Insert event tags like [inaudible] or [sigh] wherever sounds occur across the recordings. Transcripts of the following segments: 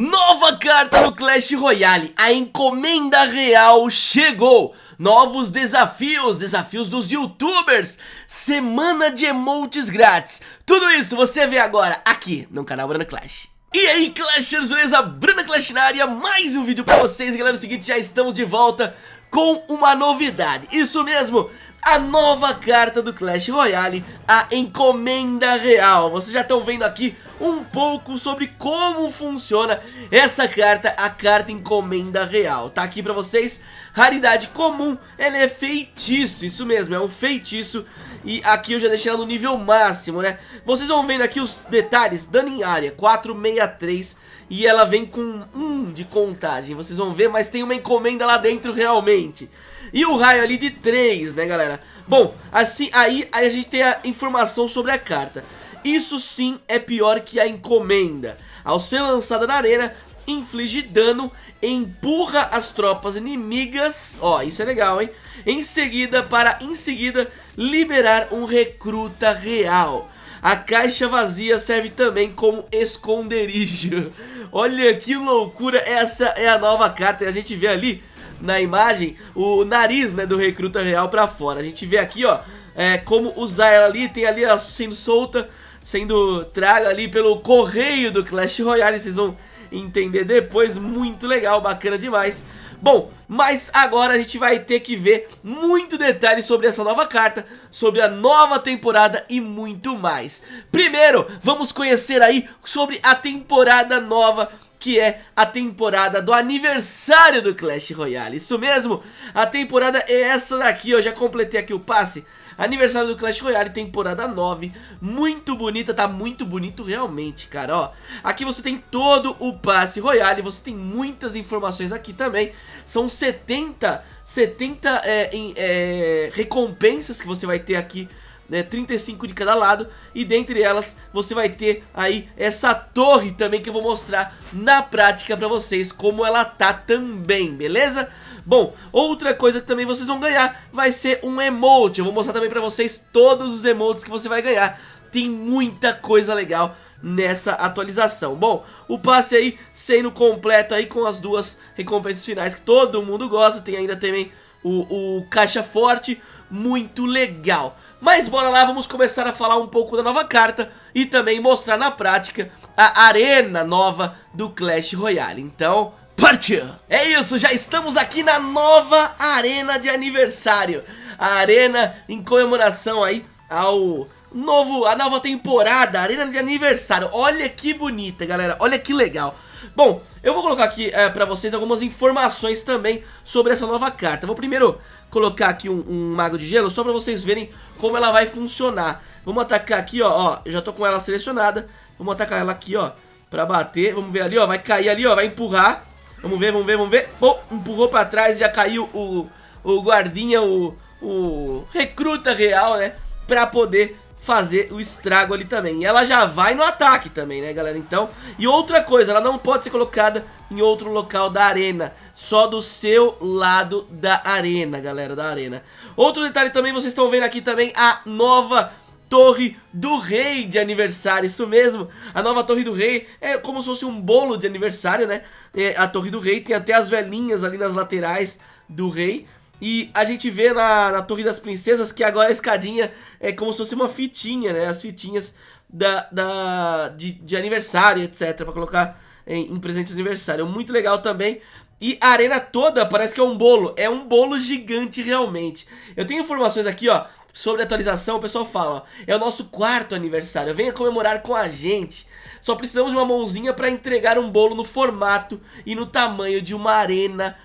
Nova carta no Clash Royale, a encomenda real chegou. Novos desafios, desafios dos youtubers. Semana de emotes grátis. Tudo isso você vê agora aqui no canal Bruna Clash. E aí Clashers, beleza? Bruna Clash na área, mais um vídeo pra vocês. Galera, é o seguinte, já estamos de volta com uma novidade. Isso mesmo, a nova carta do Clash Royale, a Encomenda Real. Vocês já estão vendo aqui um pouco sobre como funciona essa carta, a carta Encomenda Real. Tá aqui pra vocês, raridade comum, ela é feitiço, isso mesmo, é um feitiço. E aqui eu já deixei ela no nível máximo, né? Vocês vão vendo aqui os detalhes, dano em área, 463 e ela vem com 1 de contagem, vocês vão ver, mas tem uma encomenda lá dentro realmente. E o raio ali de 3, né galera? Bom, assim, aí, a gente tem a informação sobre a carta. Isso sim é pior que a encomenda. Ao ser lançada na arena, inflige dano, empurra as tropas inimigas, ó, isso é legal, hein? Em seguida, para em seguida liberar um recruta real. A caixa vazia serve também como esconderijo. [laughs] Olha que loucura, essa é a nova carta e a gente vê ali na imagem o nariz né, do recruta real pra fora. A gente vê aqui, ó, é, como usar ela ali, tem ali ela sendo solta, sendo traga ali pelo correio do Clash Royale, vocês vão entender depois, muito legal, bacana demais. Bom, mas agora a gente vai ter que ver muito detalhe sobre essa nova carta, sobre a nova temporada e muito mais. Primeiro, vamos conhecer aí sobre a temporada nova que é a temporada do aniversário do Clash Royale. Isso mesmo, a temporada é essa daqui, eu já completei aqui o passe. Aniversário do Clash Royale, temporada 9, muito bonita, tá muito bonito realmente, cara, ó. Aqui você tem todo o passe Royale, você tem muitas informações aqui também. São 70, 70 é, em, é, recompensas que você vai ter aqui né, 35 de cada lado e dentre elas você vai ter aí essa torre também que eu vou mostrar na prática pra vocês como ela tá também, beleza? Bom, outra coisa que também vocês vão ganhar vai ser um emote, eu vou mostrar também pra vocês todos os emotes que você vai ganhar, tem muita coisa legal nessa atualização. Bom, o passe aí sendo completo aí com as duas recompensas finais que todo mundo gosta, tem ainda também o, o caixa forte, muito legal. Mas bora lá, vamos começar a falar um pouco da nova carta e também mostrar na prática a arena nova do Clash Royale. Então, partiu! É isso, já estamos aqui na nova arena de aniversário. A arena em comemoração aí ao novo, a nova temporada, arena de aniversário. Olha que bonita, galera, olha que legal. Bom, eu vou colocar aqui é, pra vocês algumas informações também sobre essa nova carta. Vou primeiro colocar aqui um, um, mago de gelo só pra vocês verem como ela vai funcionar. Vamos atacar aqui, ó, ó, já tô com ela selecionada. Vamos atacar ela aqui, ó, pra bater. Vamos ver ali, ó, vai cair ali, ó, vai empurrar. Vamos ver, vamos ver, vamos ver. Empurrou pra trás, já caiu o, o guardinha, o, o recruta real, né, pra poder fazer o estrago ali também. E ela já vai no ataque também, né, galera? Então, e outra coisa, ela não pode ser colocada em outro local da arena, só do seu lado da arena, galera, da arena. Outro detalhe também, vocês estão vendo aqui também a nova Torre do Rei de aniversário, isso mesmo, a nova Torre do Rei é como se fosse um bolo de aniversário, né? É, a Torre do Rei tem até as velhinhas ali nas laterais do Rei, e a gente vê na, na Torre das Princesas que agora a escadinha é como se fosse uma fitinha, né? As fitinhas da, da, de, de aniversário, etc. Pra colocar em, em presente de aniversário. Muito legal também. E a arena toda parece que é um bolo. É um bolo gigante realmente. Eu tenho informações aqui, ó. Sobre a atualização, o pessoal fala, ó, é o nosso quarto aniversário, venha comemorar com a gente. Só precisamos de uma mãozinha para entregar um bolo no formato e no tamanho de uma arena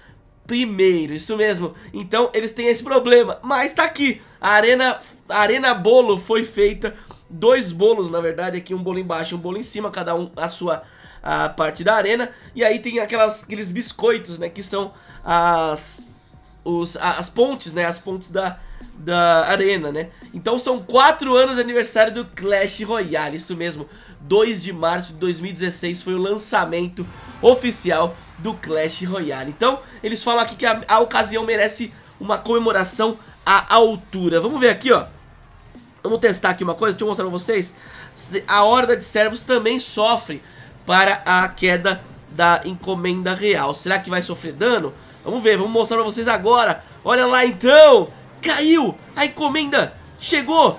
primeiro, isso mesmo. Então eles têm esse problema, mas tá aqui. A arena, a arena bolo foi feita, dois bolos na verdade, aqui um bolo embaixo um bolo em cima, cada um a sua a parte da arena. E aí tem aquelas, aqueles biscoitos, né, que são as, os, as pontes, né, as pontes da, da arena, né. Então são quatro anos de aniversário do Clash Royale, isso mesmo. 2 de março de 2016 foi o lançamento oficial do Clash Royale. Então, eles falam aqui que a, a ocasião merece uma comemoração à altura. Vamos ver aqui, ó. Vamos testar aqui uma coisa, deixa eu mostrar pra vocês. A horda de servos também sofre para a queda da encomenda real. Será que vai sofrer dano? Vamos ver, vamos mostrar pra vocês agora. Olha lá então, caiu, a encomenda chegou.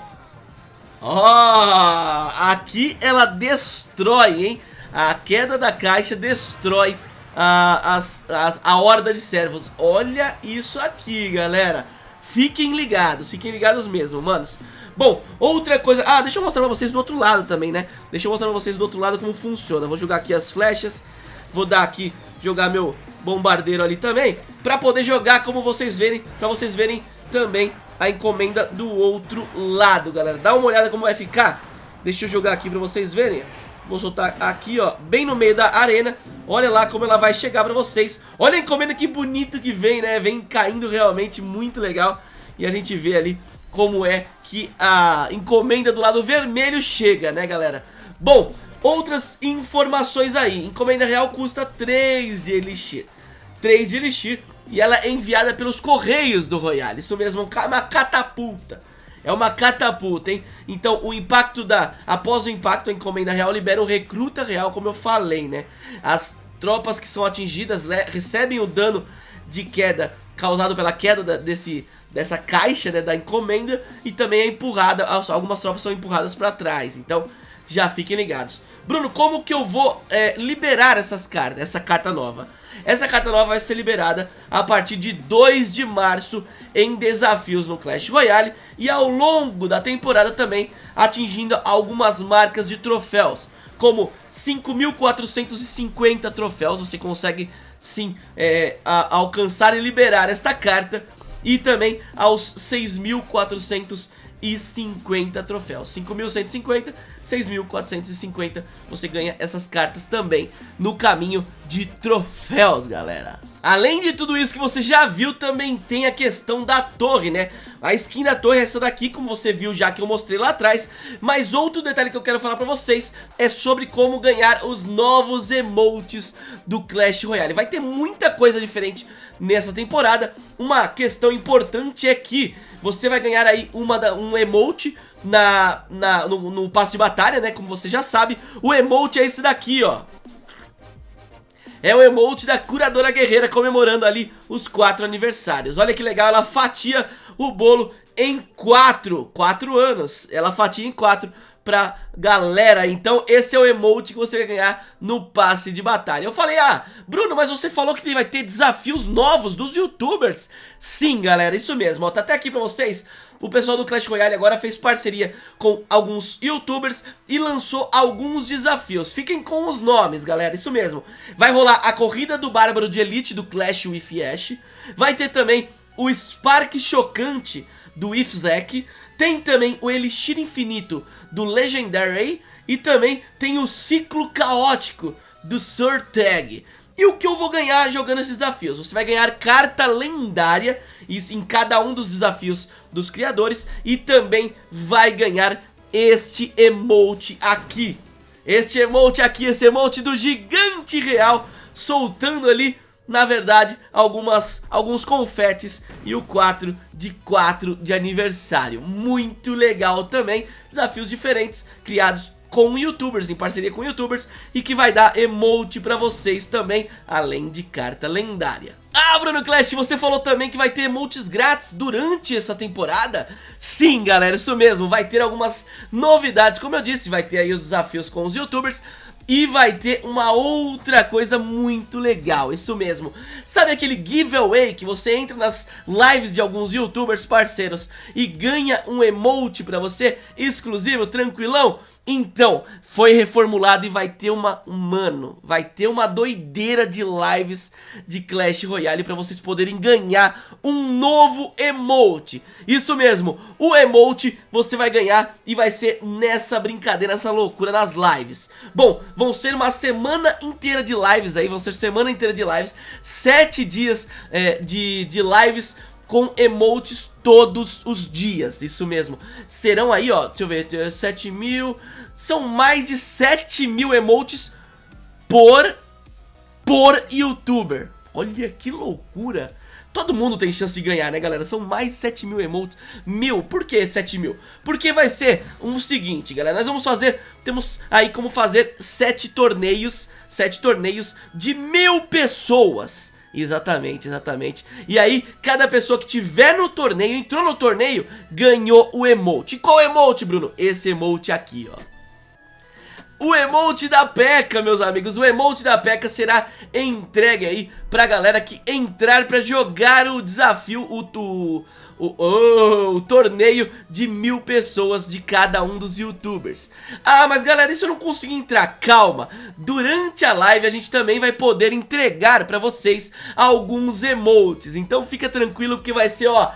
Ó, oh, aqui ela destrói, hein? A queda da caixa destrói a, as, as, a horda de servos. Olha isso aqui, galera. Fiquem ligados, fiquem ligados mesmo, manos. Bom, outra coisa... Ah, deixa eu mostrar pra vocês do outro lado também, né? Deixa eu mostrar pra vocês do outro lado como funciona. Vou jogar aqui as flechas. Vou dar aqui, jogar meu bombardeiro ali também. Pra poder jogar como vocês verem, pra vocês verem também a encomenda do outro lado, galera. Dá uma olhada como vai ficar. Deixa eu jogar aqui pra vocês verem. Vou soltar aqui, ó, bem no meio da arena. Olha lá como ela vai chegar pra vocês. Olha a encomenda que bonito que vem, né? Vem caindo realmente muito legal. E a gente vê ali como é que a encomenda do lado vermelho chega, né, galera? Bom, outras informações aí. Encomenda real custa 3 de Elixir. 3 de Elixir. E ela é enviada pelos Correios do Royale. Isso mesmo, uma catapulta. É uma catapulta, hein? Então o impacto da... Após o impacto, a encomenda real libera o recruta real, como eu falei, né? As tropas que são atingidas recebem o dano de queda causado pela queda da, desse, dessa caixa, né, da encomenda e também é empurrada, algumas tropas são empurradas para trás, então já fiquem ligados. Bruno, como que eu vou é, liberar essas cartas, essa carta nova? Essa carta nova vai ser liberada a partir de 2 de março em desafios no Clash Royale e ao longo da temporada também atingindo algumas marcas de troféus, como 5.450 troféus, você consegue sim é, a, alcançar e liberar esta carta e também aos 6.450 troféus. 5.150, 6.450, você ganha essas cartas também no caminho de troféus, galera. Além de tudo isso que você já viu, também tem a questão da torre, né? A skin da torre é essa daqui, como você viu já que eu mostrei lá atrás. Mas outro detalhe que eu quero falar pra vocês é sobre como ganhar os novos emotes do Clash Royale. Vai ter muita coisa diferente nessa temporada. Uma questão importante é que você vai ganhar aí uma um emote na, na, no, no de batalha, né? Como você já sabe. O emote é esse daqui, ó é o emote da curadora guerreira comemorando ali os quatro aniversários. Olha que legal, ela fatia o bolo em quatro, quatro anos. Ela fatia em quatro pra galera. Então esse é o emote que você vai ganhar no passe de batalha. Eu falei, ah, Bruno, mas você falou que vai ter desafios novos dos youtubers. Sim, galera, isso mesmo. Ó, tá até aqui pra vocês o pessoal do Clash Royale agora fez parceria com alguns youtubers e lançou alguns desafios. Fiquem com os nomes, galera, isso mesmo. Vai rolar a corrida do Bárbaro de Elite do Clash with Ash. Vai ter também o Spark Chocante do Ifzek. Tem também o Elixir Infinito do Legendary. E também tem o Ciclo Caótico do Surtag. E o que eu vou ganhar jogando esses desafios? Você vai ganhar carta lendária em cada um dos desafios dos criadores e também vai ganhar este emote aqui. Este emote aqui, esse emote do gigante real, soltando ali, na verdade, algumas, alguns confetes e o 4 de 4 de aniversário. Muito legal também, desafios diferentes criados com youtubers, em parceria com youtubers e que vai dar emote pra vocês também, além de carta lendária. Ah, Bruno Clash, você falou também que vai ter emotes grátis durante essa temporada? Sim, galera, isso mesmo, vai ter algumas novidades, como eu disse, vai ter aí os desafios com os youtubers, e vai ter uma outra coisa muito legal, isso mesmo. Sabe aquele giveaway que você entra nas lives de alguns youtubers parceiros e ganha um emote pra você exclusivo, tranquilão? Então, foi reformulado e vai ter uma, mano, vai ter uma doideira de lives de Clash Royale pra vocês poderem ganhar um novo emote. Isso mesmo, o emote você vai ganhar e vai ser nessa brincadeira, nessa loucura nas lives. Bom, vão ser uma semana inteira de lives aí, vão ser semana inteira de lives, sete dias é, de, de lives com emotes todos os dias, isso mesmo. Serão aí, ó, deixa eu ver, 7 mil... São mais de 7 mil emotes por, por youtuber. Olha que loucura. todo mundo tem chance de ganhar, né, galera? São mais 7 mil emotes. Mil, por que 7 mil? Porque vai ser o seguinte, galera, nós vamos fazer, temos aí como fazer 7 torneios, 7 torneios de mil pessoas. Exatamente, exatamente. E aí, cada pessoa que tiver no torneio, entrou no torneio, ganhou o emote. Qual emote, Bruno? Esse emote aqui, ó. O emote da P.E.K.K.A, meus amigos, o emote da P.E.K.K.A será entregue aí pra galera que entrar pra jogar o desafio, o, o, o, o, torneio de mil pessoas de cada um dos youtubers. Ah, mas galera, isso eu não consegui entrar, calma. Durante a live a gente também vai poder entregar pra vocês alguns emotes, então fica tranquilo que vai ser, ó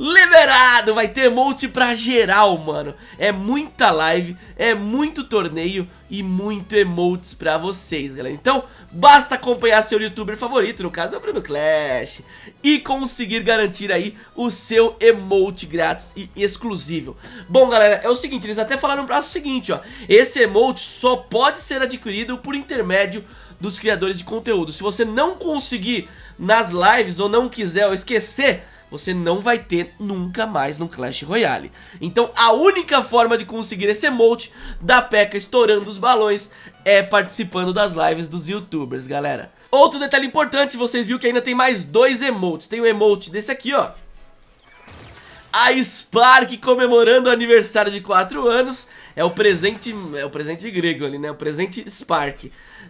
liberado, vai ter emote pra geral, mano. É muita live, é muito torneio e muito emotes pra vocês, galera. Então, basta acompanhar seu youtuber favorito, no caso é o Bruno Clash, e conseguir garantir aí o seu emote grátis e exclusivo. Bom, galera, é o seguinte, eles até falaram pra o seguinte, ó, esse emote só pode ser adquirido por intermédio dos criadores de conteúdo. Se você não conseguir nas lives ou não quiser ou esquecer você não vai ter nunca mais no Clash Royale. Então a única forma de conseguir esse emote da P.E.K.K.A estourando os balões é participando das lives dos youtubers, galera. Outro detalhe importante, vocês viram que ainda tem mais dois emotes. Tem o emote desse aqui, ó. A Spark comemorando o aniversário de 4 anos É o presente, é o presente grego ali, né? O presente Spark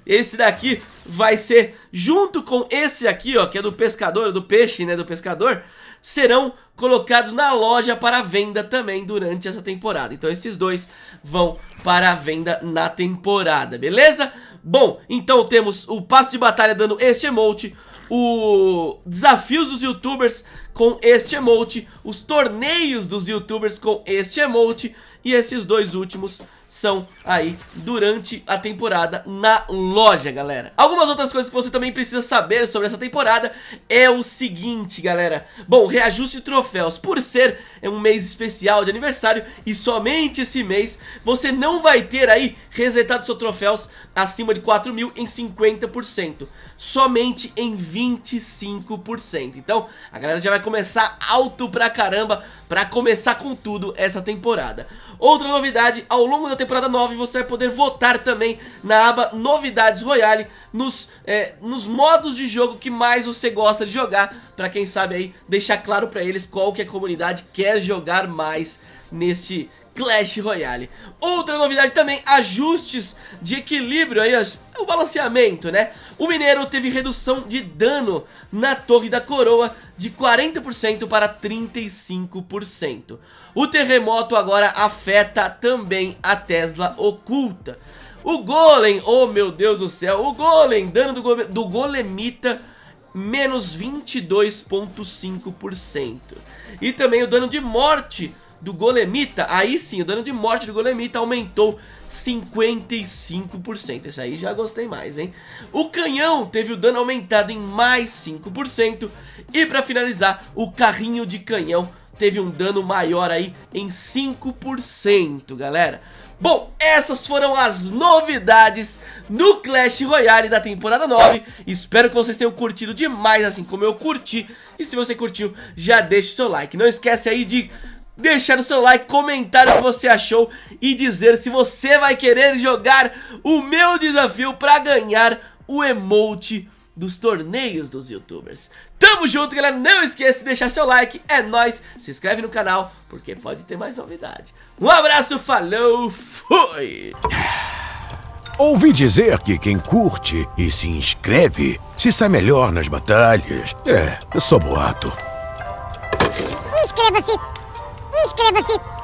Esse daqui vai ser junto com esse aqui, ó Que é do pescador, do peixe, né? Do pescador serão colocados na loja para venda também durante essa temporada. Então esses dois vão para a venda na temporada, beleza? Bom, então temos o passe de batalha dando este emote, o desafios dos youtubers com este emote, os torneios dos youtubers com este emote e esses dois últimos são aí durante a temporada na loja, galera. Algumas outras coisas que você também precisa saber sobre essa temporada é o seguinte, galera. Bom, reajuste de troféus. Por ser um mês especial de aniversário e somente esse mês, você não vai ter aí resetado seus troféus acima de 4 mil em 50%. Somente em 25%. Então, a galera já vai começar alto pra caramba pra começar com tudo essa temporada. Outra novidade, ao longo da temporada 9 você vai poder votar também na aba Novidades Royale nos, é, nos modos de jogo que mais você gosta de jogar, pra quem sabe aí deixar claro pra eles qual que a comunidade quer jogar mais neste Clash Royale. Outra novidade também, ajustes de equilíbrio aí, o balanceamento, né? O Mineiro teve redução de dano na Torre da Coroa de 40% para 35%. O terremoto agora afeta também a Tesla oculta. O Golem, oh meu Deus do céu, o Golem, dano do, go do Golemita menos 22,5%. E também o dano de morte do Golemita, aí sim, o dano de morte do Golemita aumentou 55%. Esse aí já gostei mais, hein? O canhão teve o dano aumentado em mais 5%. E pra finalizar, o carrinho de canhão teve um dano maior aí em 5%, galera. Bom, essas foram as novidades no Clash Royale da temporada 9 Espero que vocês tenham curtido demais, assim como eu curti E se você curtiu, já deixa o seu like Não esquece aí de deixar o seu like, comentar o que você achou e dizer se você vai querer jogar o meu desafio para ganhar o emote dos torneios dos youtubers. Tamo junto, galera. Não esqueça de deixar seu like. É nóis. Se inscreve no canal, porque pode ter mais novidade. Um abraço, falou, fui! Ouvi dizer que quem curte e se inscreve se sai melhor nas batalhas. É, só boato. Inscreva-se! Inscreva-se!